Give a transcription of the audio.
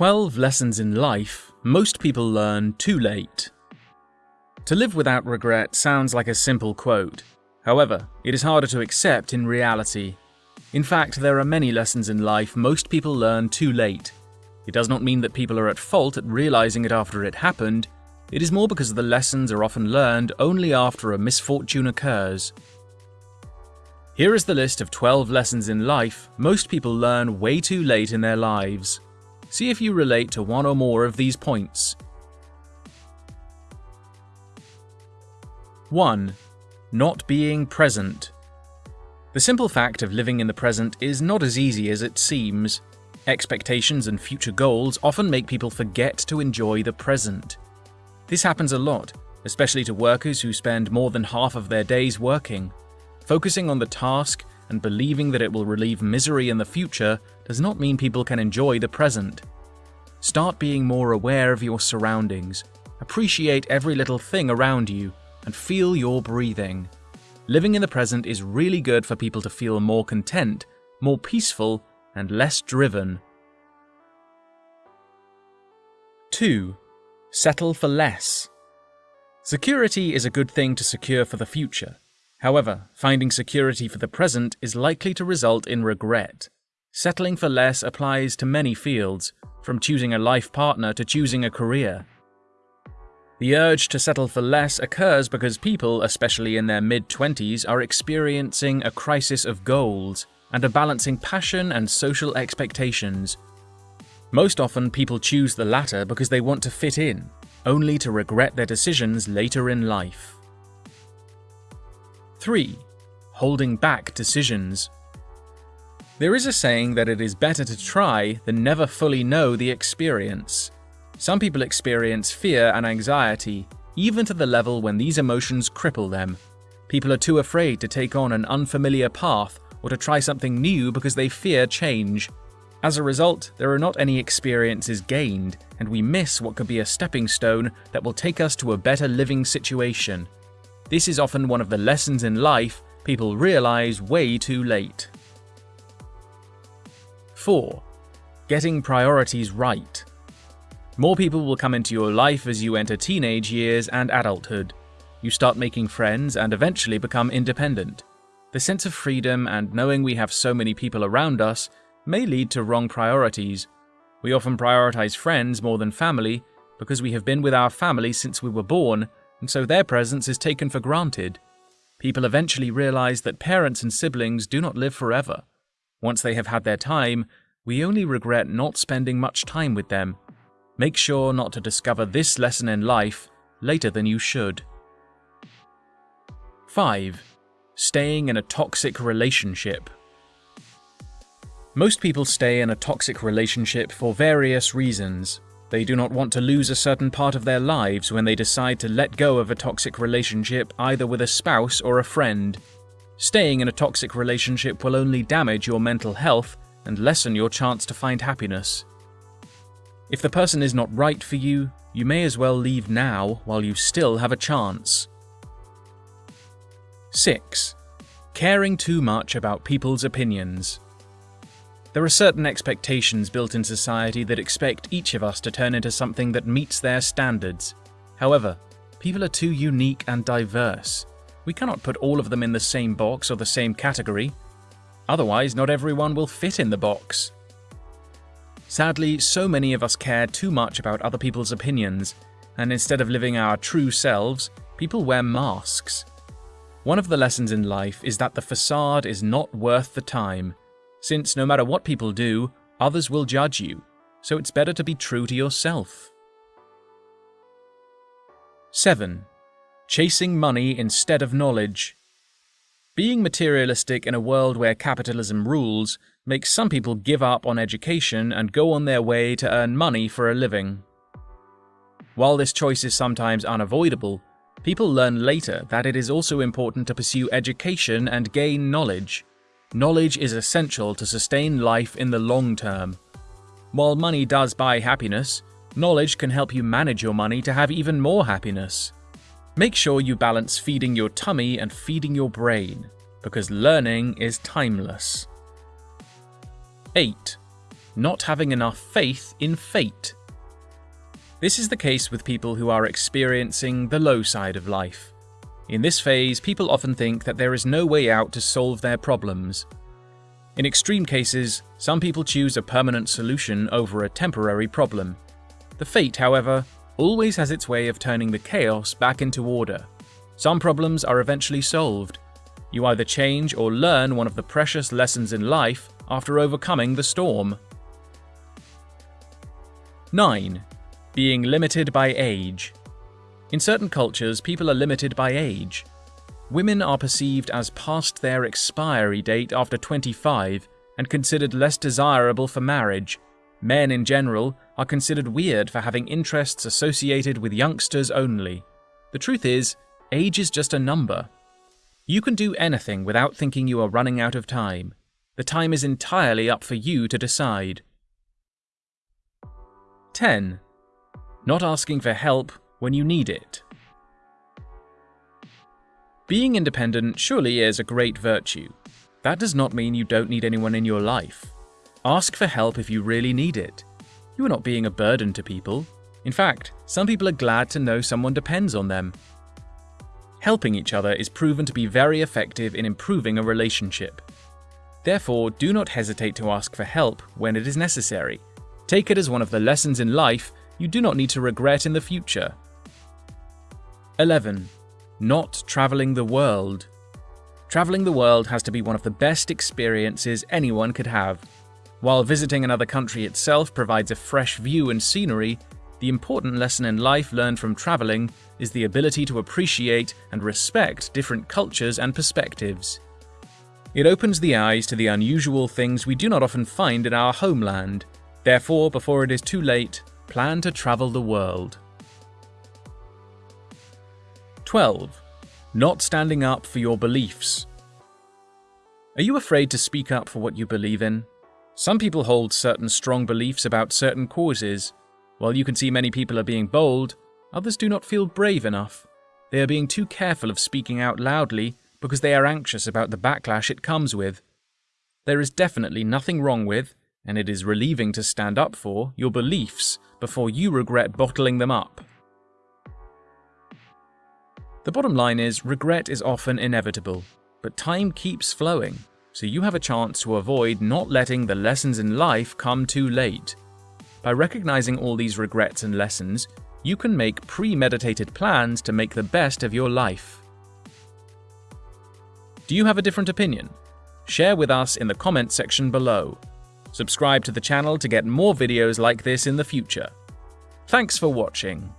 12 lessons in life most people learn too late. To live without regret sounds like a simple quote. However, it is harder to accept in reality. In fact, there are many lessons in life most people learn too late. It does not mean that people are at fault at realizing it after it happened, it is more because the lessons are often learned only after a misfortune occurs. Here is the list of 12 lessons in life most people learn way too late in their lives. See if you relate to one or more of these points. 1. Not being present. The simple fact of living in the present is not as easy as it seems. Expectations and future goals often make people forget to enjoy the present. This happens a lot, especially to workers who spend more than half of their days working. Focusing on the task and believing that it will relieve misery in the future does not mean people can enjoy the present. Start being more aware of your surroundings, appreciate every little thing around you, and feel your breathing. Living in the present is really good for people to feel more content, more peaceful, and less driven. 2. Settle for less. Security is a good thing to secure for the future. However, finding security for the present is likely to result in regret. Settling for less applies to many fields, from choosing a life partner to choosing a career. The urge to settle for less occurs because people, especially in their mid 20s, are experiencing a crisis of goals and are balancing passion and social expectations. Most often, people choose the latter because they want to fit in, only to regret their decisions later in life. 3. Holding back decisions. There is a saying that it is better to try than never fully know the experience. Some people experience fear and anxiety, even to the level when these emotions cripple them. People are too afraid to take on an unfamiliar path or to try something new because they fear change. As a result, there are not any experiences gained, and we miss what could be a stepping stone that will take us to a better living situation. This is often one of the lessons in life people realize way too late. 4. Getting priorities right. More people will come into your life as you enter teenage years and adulthood. You start making friends and eventually become independent. The sense of freedom and knowing we have so many people around us may lead to wrong priorities. We often prioritize friends more than family because we have been with our family since we were born and so their presence is taken for granted. People eventually realize that parents and siblings do not live forever. Once they have had their time, we only regret not spending much time with them. Make sure not to discover this lesson in life later than you should. 5. Staying in a toxic relationship. Most people stay in a toxic relationship for various reasons, they do not want to lose a certain part of their lives when they decide to let go of a toxic relationship either with a spouse or a friend. Staying in a toxic relationship will only damage your mental health and lessen your chance to find happiness. If the person is not right for you, you may as well leave now while you still have a chance. 6. Caring too much about people's opinions. There are certain expectations built in society that expect each of us to turn into something that meets their standards. However, people are too unique and diverse. We cannot put all of them in the same box or the same category. Otherwise, not everyone will fit in the box. Sadly, so many of us care too much about other people's opinions, and instead of living our true selves, people wear masks. One of the lessons in life is that the facade is not worth the time, since no matter what people do, others will judge you, so it's better to be true to yourself. 7. Chasing money instead of knowledge. Being materialistic in a world where capitalism rules makes some people give up on education and go on their way to earn money for a living. While this choice is sometimes unavoidable, people learn later that it is also important to pursue education and gain knowledge. Knowledge is essential to sustain life in the long term. While money does buy happiness, knowledge can help you manage your money to have even more happiness. Make sure you balance feeding your tummy and feeding your brain, because learning is timeless. 8. not having enough faith in fate. This is the case with people who are experiencing the low side of life. In this phase, people often think that there is no way out to solve their problems. In extreme cases, some people choose a permanent solution over a temporary problem. The fate, however, always has its way of turning the chaos back into order. Some problems are eventually solved. You either change or learn one of the precious lessons in life after overcoming the storm. 9. Being limited by age. In certain cultures, people are limited by age. Women are perceived as past their expiry date after 25 and considered less desirable for marriage. Men in general are considered weird for having interests associated with youngsters only. The truth is, age is just a number. You can do anything without thinking you are running out of time. The time is entirely up for you to decide. 10. Not asking for help when you need it. Being independent surely is a great virtue. That does not mean you don't need anyone in your life. Ask for help if you really need it. You are not being a burden to people. In fact, some people are glad to know someone depends on them. Helping each other is proven to be very effective in improving a relationship. Therefore, do not hesitate to ask for help when it is necessary. Take it as one of the lessons in life you do not need to regret in the future. 11. Not traveling the world. Traveling the world has to be one of the best experiences anyone could have. While visiting another country itself provides a fresh view and scenery, the important lesson in life learned from traveling is the ability to appreciate and respect different cultures and perspectives. It opens the eyes to the unusual things we do not often find in our homeland. Therefore, before it is too late, plan to travel the world. 12. Not standing up for your beliefs. Are you afraid to speak up for what you believe in? Some people hold certain strong beliefs about certain causes. While you can see many people are being bold, others do not feel brave enough. They are being too careful of speaking out loudly because they are anxious about the backlash it comes with. There is definitely nothing wrong with, and it is relieving to stand up for, your beliefs before you regret bottling them up. The bottom line is regret is often inevitable, but time keeps flowing, so you have a chance to avoid not letting the lessons in life come too late. By recognizing all these regrets and lessons, you can make premeditated plans to make the best of your life. Do you have a different opinion? Share with us in the comment section below. Subscribe to the channel to get more videos like this in the future. Thanks for watching.